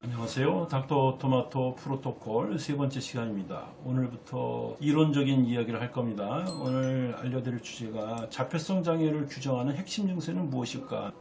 안녕하세요. 닥터 토마토 프로토콜 세 번째 시간입니다. 오늘부터 이론적인 이야기를 할 겁니다. 오늘 알려드릴 주제가 자폐성 장애를 규정하는 핵심 증세는 무엇일까?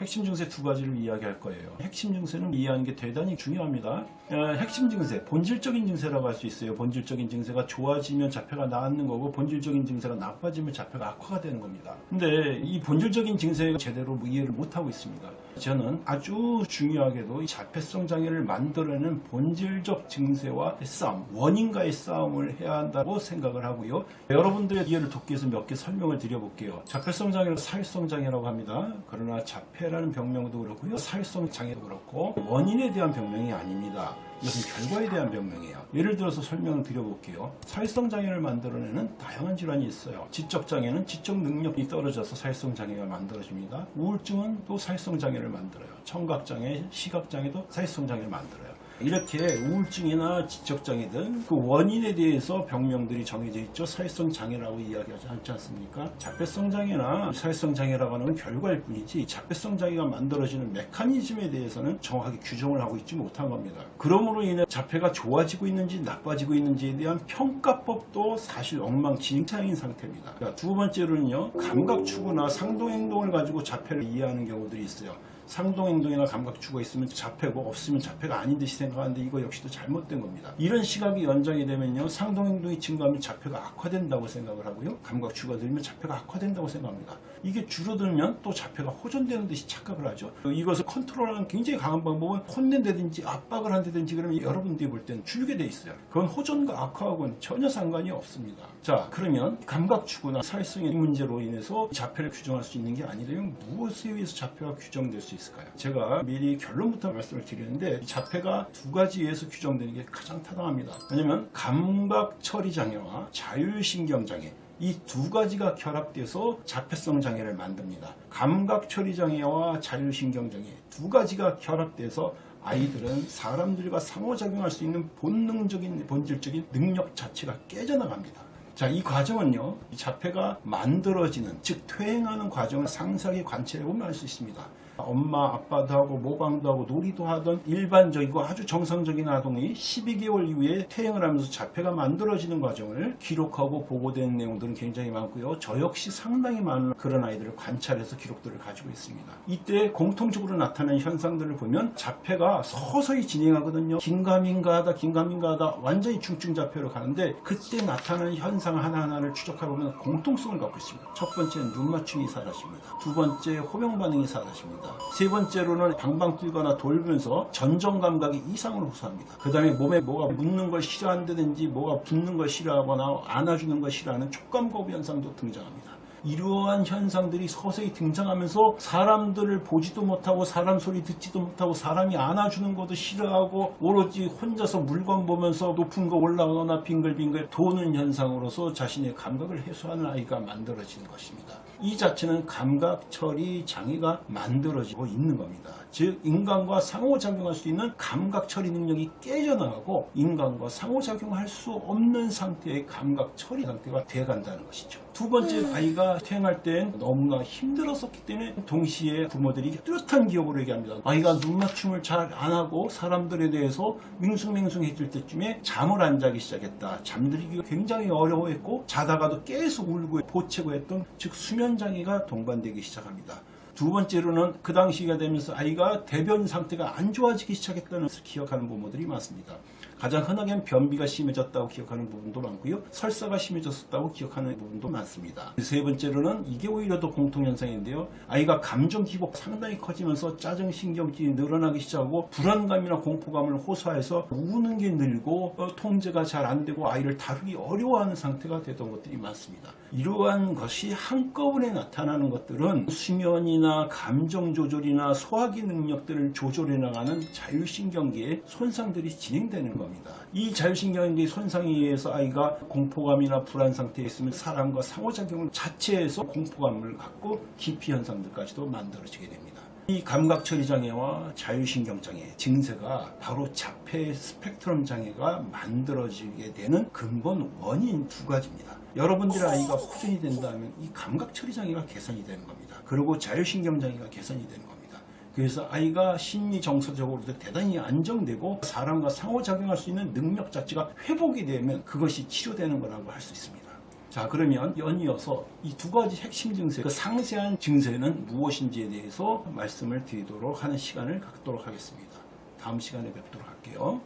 핵심 증세 두 가지를 이야기할 거예요. 핵심 증세는 이해하는 게 대단히 중요합니다. 어, 핵심 증세, 본질적인 증세라고 할 수 있어요. 본질적인 증세가 좋아지면 자폐가 나았는 거고 본질적인 증세가 나빠지면 자폐가 악화가 되는 겁니다. 근데 이 본질적인 증세가 제대로 이해를 못하고 있습니다. 저는 아주 중요하게도 이 자폐성 장애를 만들어내는 본질적 증세와 싸움, 원인과의 싸움을 해야 한다고 생각을 하고요. 여러분들의 이해를 돕기 위해서 몇 개 설명을 드려볼게요. 자폐성 장애를 사회성 장애라고 합니다. 그러나 자폐 라는 병명도 그렇고요. 사회성 장애도 그렇고 원인에 대한 병명이 아닙니다. 이것은 결과에 대한 병명이에요. 예를 들어서 설명을 드려볼게요. 사회성 장애를 만들어내는 다양한 질환이 있어요. 지적 장애는 지적 능력이 떨어져서 사회성 장애가 만들어집니다. 우울증은 또 사회성 장애를 만들어요. 청각 장애, 시각 장애도 사회성 장애를 만들어요. 이렇게 우울증이나 지적장애 등그 원인에 대해서 병명들이 정해져 있죠. 사회성 장애라고 이야기하지 않지 않습니까? 자폐성 장애나 사회성 장애라고 하는 건 결과일 뿐이지 자폐성 장애가 만들어지는 메커니즘에 대해서는 정확하게 규정을 하고 있지 못한 겁니다. 그러므로 인해 자폐가 좋아지고 있는지 나빠지고 있는지에 대한 평가법도 사실 엉망진창인 상태입니다. 그러니까 두 번째로는요. 감각 추구나 상동 행동을 가지고 자폐를 이해하는 경우들이 있어요. 상동행동이나 감각추가 있으면 자폐고 없으면 자폐가 아닌 듯이 생각하는데 이거 역시도 잘못된 겁니다. 이런 시각이 연장이 되면요. 상동행동이 증가하면 자폐가 악화된다고 생각을 하고요. 감각추가 늘면 자폐가 악화된다고 생각합니다. 이게 줄어들면 또 자폐가 호전되는 듯이 착각을 하죠. 이것을 컨트롤하는 굉장히 강한 방법은 혼낸다든지 압박을 한다든지 그러면 여러분들이 볼 때는 줄게 돼 있어요. 그건 호전과 악화하고는 전혀 상관이 없습니다. 자 그러면 감각추구나 사회성의 문제로 인해서 자폐를 규정할 수 있는 게 아니라면 무엇에 의해서 자폐가 규정될 수 있 을까요? 제가 미리 결론부터 말씀을 드리는데 자폐가 두 가지에서 규정되는 게 가장 타당합니다. 왜냐하면 감각 처리 장애와 자율신경 장애 이두 가지가 결합돼서 자폐성 장애를 만듭니다. 감각 처리 장애와 자율신경 장애 두 가지가 결합돼서 아이들은 사람들과 상호작용할 수 있는 본능적인 본질적인 능력 자체가 깨져나갑니다. 자, 이 과정은요, 이 자폐가 만들어지는, 즉, 퇴행하는 과정을 상세하게 관찰해 보면 알 수 있습니다. 엄마, 아빠도 하고, 모방도 하고, 놀이도 하던 일반적이고 아주 정상적인 아동이 12개월 이후에 퇴행을 하면서 자폐가 만들어지는 과정을 기록하고 보고된 내용들은 굉장히 많고요. 저 역시 상당히 많은 그런 아이들을 관찰해서 기록들을 가지고 있습니다. 이때 공통적으로 나타나는 현상들을 보면 자폐가 서서히 진행하거든요. 긴가민가하다, 긴가민가하다, 완전히 중증 자폐로 가는데 그때 나타나는 현상 하나하나를 추적해보면 공통성을 갖고 있습니다. 첫 번째는 눈 맞춤이 사라집니다. 두 번째 호명 반응이 사라집니다. 세 번째로는 방방 뛰거나 돌면서 전정 감각이 이상을 호소합니다. 그 다음에 몸에 뭐가 묻는 걸 싫어한다든지 뭐가 붙는 걸 싫어하거나 안아주는 걸 싫어하는 촉감 거부 현상도 등장합니다. 이러한 현상들이 서서히 등장하면서 사람들을 보지도 못하고 사람 소리 듣지도 못하고 사람이 안아주는 것도 싫어하고 오로지 혼자서 물건 보면서 높은 거 올라가거나 빙글빙글 도는 현상으로서 자신의 감각을 해소하는 아이가 만들어지는 것입니다. 이 자체는 감각 처리 장애가 만들어지고 있는 겁니다. 즉 인간과 상호작용할 수 있는 감각 처리 능력이 깨져나가고 인간과 상호작용할 수 없는 상태의 감각 처리 상태가 돼간다는 것이죠. 두 번째 아이가 태어날 땐 너무나 힘들었었기 때문에 동시에 부모들이 뚜렷한 기억으로 얘기합니다. 아이가 눈 맞춤을 잘 안 하고 사람들에 대해서 밍숭맹숭해질 때쯤에 잠을 안 자기 시작했다. 잠들기가 굉장히 어려워했고 자다가도 계속 울고 보채고 했던 즉 수면 장애가 동반되기 시작합니다. 두 번째로는 그 당시가 되면서 아이가 대변 상태가 안 좋아지기 시작했다는 것을 기억하는 부모들이 많습니다. 가장 흔하게는 변비가 심해졌다고 기억하는 부분도 많고요. 설사가 심해졌었다고 기억하는 부분도 많습니다. 세 번째로는 이게 오히려 더 공통현상인데요. 아이가 감정 기복 상당히 커지면서 짜증 신경질이 늘어나기 시작하고 불안감이나 공포감을 호소해서 우는 게 늘고 어, 통제가 잘 안 되고 아이를 다루기 어려워하는 상태가 되던 것들이 많습니다. 이러한 것이 한꺼번에 나타나는 것들은 수면 이나 감정 조절이나 소화기 능력들을 조절해 나가는 자율신경계의 손상들이 진행되는 겁니다. 이 자율신경계 손상에 의해서 아이가 공포감이나 불안 상태에 있으면 사람과 상호작용을 자체에서 공포감을 갖고 기피 현상들까지도 만들어지게 됩니다. 이 감각처리 장애와 자율신경 장애 증세가 바로 자폐 스펙트럼 장애가 만들어지게 되는 근본 원인 두 가지입니다. 여러분들의 아이가 호전이 된다면 이 감각처리 장애가 개선이 되는 겁니다. 그리고 자율신경 장애가 개선이 되는 겁니다. 그래서 아이가 심리 정서적으로도 대단히 안정되고 사람과 상호작용할 수 있는 능력 자체가 회복이 되면 그것이 치료되는 거라고 할 수 있습니다. 자 그러면 연이어서 이 두 가지 핵심 증세, 그 상세한 증세는 무엇인지에 대해서 말씀을 드리도록 하는 시간을 갖도록 하겠습니다. 다음 시간에 뵙도록 할게요.